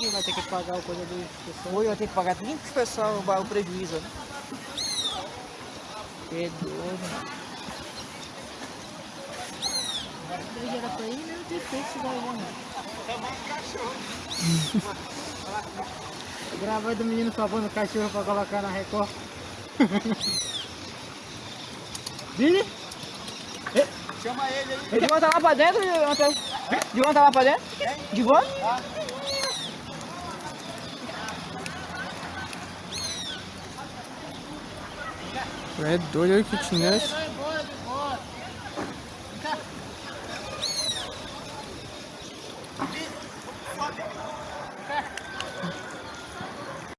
E vai ter que pagar o coisa do pessoal. Oi, eu tenho que pagar 30 pro pessoal o prejuízo. né? Que doido. Dois era pra ir, não tem feito daí, né, mano? Gravando do menino salvando o cachorro pra colocar na Record. Vini? Chama ele aí. Ele tá lá pra dentro, Antônio? Divão tá lá pra dentro? Divão? É Red Dojo Kitchener's.